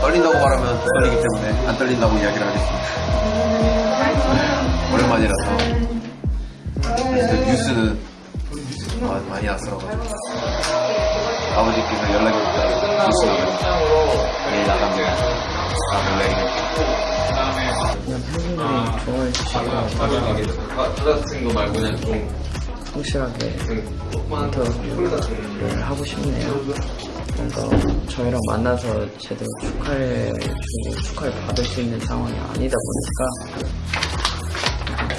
떨린다고 말하면 떨리기 때문에 안 떨린다고 이야기를 하겠습니다. 오랜만이라서. 뉴스는 마- 많이 낯설어가지고 아버지께서 연락이 왔다 뉴스 나가니까 내일 나갑니 좋아해 주시고 같은 거 말고 그냥 좀 확실하게 인터뷰를 하고 싶네요. 뭔가 저희랑 만나서 제대로 축하해 주고 축하를 받을 수 있는 상황이 아니다 보니까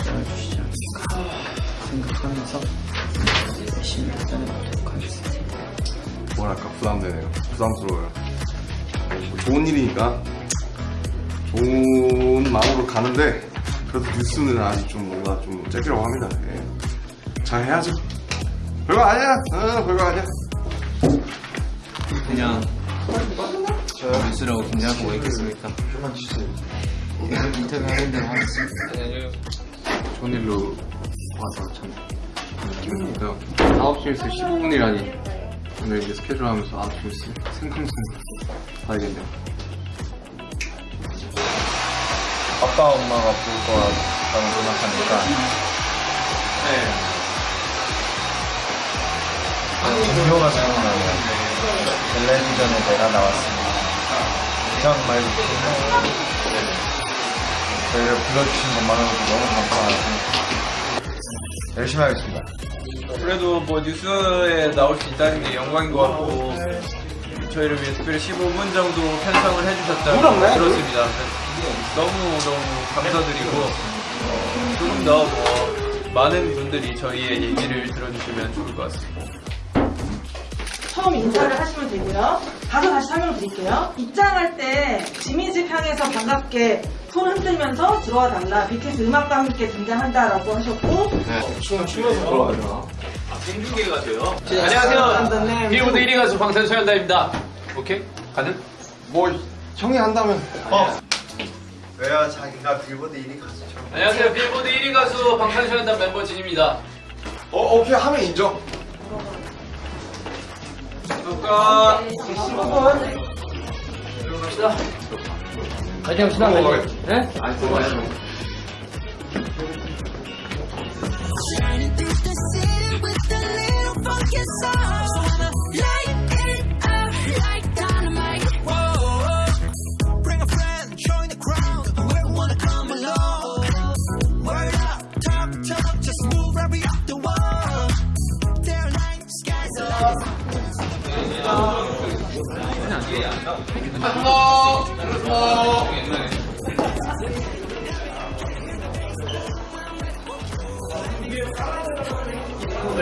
도와주시지 않을까 생각하면서 열심히 도전해보도록 하겠습니다. 뭐랄까 부담되네요. 부담스러워요. 뭐 좋은 일이니까 좋은 마음으로 가는데 그래도 뉴스는 아직 좀 뭔가 좀 째기라고 합니다. 예. 잘 해야죠. 별거 아니야. 어, 별거 아니야. 그냥 저 뉴스라고 긴장하고 뭐 있겠습니까? 인터뷰 하는 데 하겠습니다. 좋은 일로 와서 참 기쁩니다. 9시에서 15분이라니 오늘 이제 스케줄 하면서 9시에서 생방송 봐야겠네요. 아빠 엄마가 볼 거라고 생각하니까. 네. 동료가 생각나요. 텔레비전에 내가 나왔습니다. 그냥 말고 저희를 불러주신 것만으로도 너무 감사하고 열심히 하겠습니다. 그래도 뭐 뉴스에 나올 수 있다는 게 영광인 것 같고 저희를 위해 특별히 15분 정도 편성을 해주셨다고 들었습니다. 너무 너무 감사드리고 어, 조금 더 뭐 많은 분들이 저희의 얘기를 들어주시면 좋을 것 같습니다. 처음 인사를 하시면 되고요. 가서 다시 설명 드릴게요. 입장할 때 지민집 향해서 반갑게 손 흔들면서 들어와 달라. BTS 음악과 함께 등장한다라고 하셨고 생중계가 돼요. 안녕하세요. 빌보드 1위 가수 방탄소년단입니다. 오케이? 가능? 뭐 형이 한다면 왜요 자기가 빌보드 1위 가수죠 안녕하세요. 빌보드 1위 가수 방탄소년단 멤버 진입니다. 어 오케이 하면 인정. 아까 파이팅 합시다. 네? Shining through the city with a little funky soul.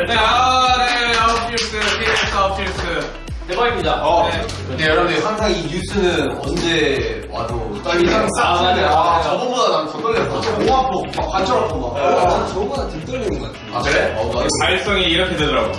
네, 아, 네, 아웃필스, 아웃필스. 대박입니다. 네. 네 여러분들 항상 이 뉴스는 언제 와도 떨리는 아, 맞아요. 아, 저번보다 난 더 떨렸어 너무 아파 막 관절 아파 막 아, 저번보다 덜 떨리는 것 같아 아 그래? 어, 나 발성이 이렇게 되더라고.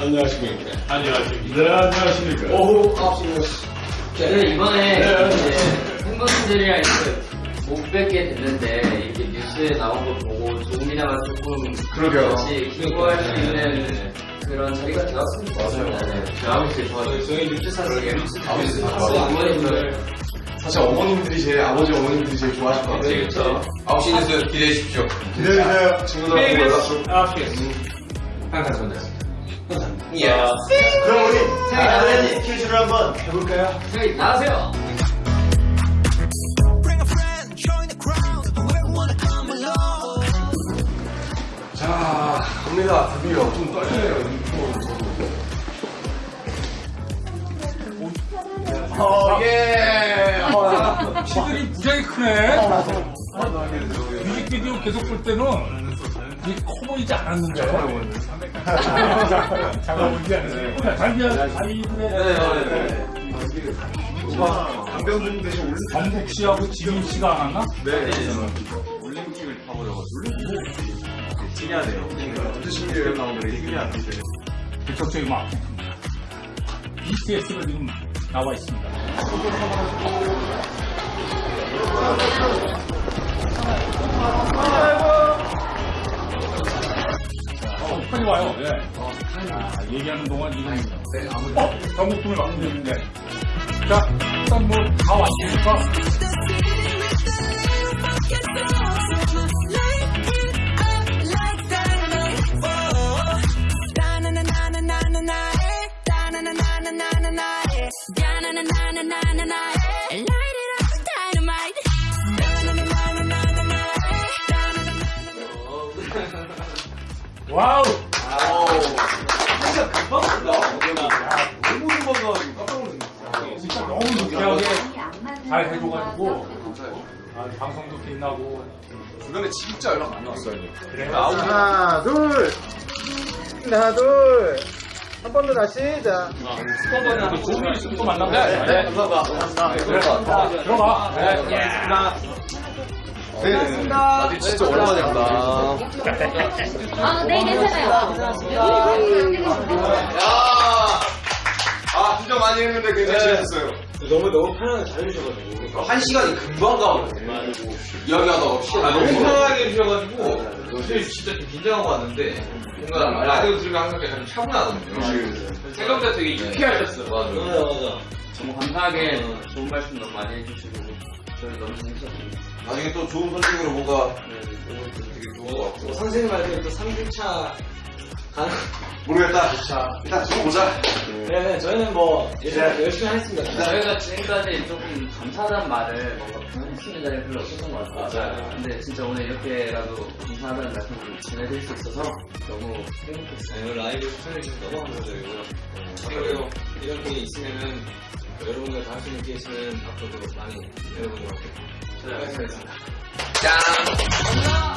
안녕하십니까. 안녕하십니까. 네, 안녕하십니까. 오후 9시 저는 이번에 이제 팬분들이랑 이렇게 못 뵙게 됐는데 이렇게 뉴스에 나온 거 보고 조금이나마 조금 그러게요. 같이 기부할 수 있는 그런 자리가 되었으면 좋겠습니다. 네. 아버지 좋아요. 저희 뉴스 사실 뉴스 다 아버지 뉴스 좋아요. 어머님들 사실 어머님들이 제일 아버지 어머님들이 제일 좋아하실 것 같아요. 그렇죠. 9시 뉴스 기대해 주십시오 기대해 주세요 친구들. KBS 아웃필스. 방탄소년단. 예 그럼 우리 나가야지. 스케줄을 한번 해볼까요? 저희 나가세요. 자 갑니다 드디어 좀 떨리네요 저도 어예 키들이 무지하게 크네. 뮤직비디오 계속 볼 때는 이게 커 보이지 않았는데. 보이지 않았어요. 자기야, 자기들의 강병준 대신 올림 정국 씨하고 지민 씨가 안 왔나? 올림픽을 타버려가지고 올림픽 특이하네요 어떤 신기해요 나오는 특이하네 직접적인 막 BTS가 지금 나와 있습니다. 좋아요. 예. 아, 얘기하는 동안 지금 어? 전국팀을 말씀드렸는데 자 일단 뭐 다 왔으니까 와우 진짜 너무 유쾌하게 잘 해줘가지고 아, 방송도 빛나고 주변에 진짜 연락 많이 왔어요. 그래 하나, 둘. 하나, 둘. 한 번 더 다시. 자. 좋은 일 있으면 또 만나면 돼. 네, 감사합니다. 들어가. 들어가. 네, 네. 나도 진짜 오랜만에 한다. 아, 네, 괜찮아요. 야! 아, 진짜 많이 했는데 굉장히 재밌었어요. 너무 너무 편하게 잘 해주셔가지고. 그러니까 한 시간이 금방 가거든요. 이야기하다 없이. 아, 너무 편하게 해주셔가지고. 사실 진짜 좀 긴장하고 왔는데 뭔가 라디오 들으면 항상 약간 좀 차분하거든요. 생각보다 되게 유쾌하셨어요. 맞아 맞아 너무 감사하게 좋은 말씀 너무 많이 해주시고 저희 너무 재밌었습니다. 나중에 또 좋은 선택으로 뭔가 되게 좋은 것 같고 선생님 말대로 또 3주차 가는 모르겠다. 일단 두고 보자. 네, 저희는 뭐 열심히, 열심히 하겠습니다 저희가 지금까지 조금 감사하다는 말을 뭔가 있는 자리가 별로 없었던 것 같아요. 맞아요. 근데 진짜 오늘 이렇게라도 감사하다는 말씀을 전해드릴 수 있어서 너무 행복했어요. 네, 오늘 라이브 시청해주셔서 너무 감사드리고요 그리고 이런 게 있으면은 여러분들 다 할수 있는 케이스는 앞으로도 많이 여러분과 함께 잘하겠습니다. 짠!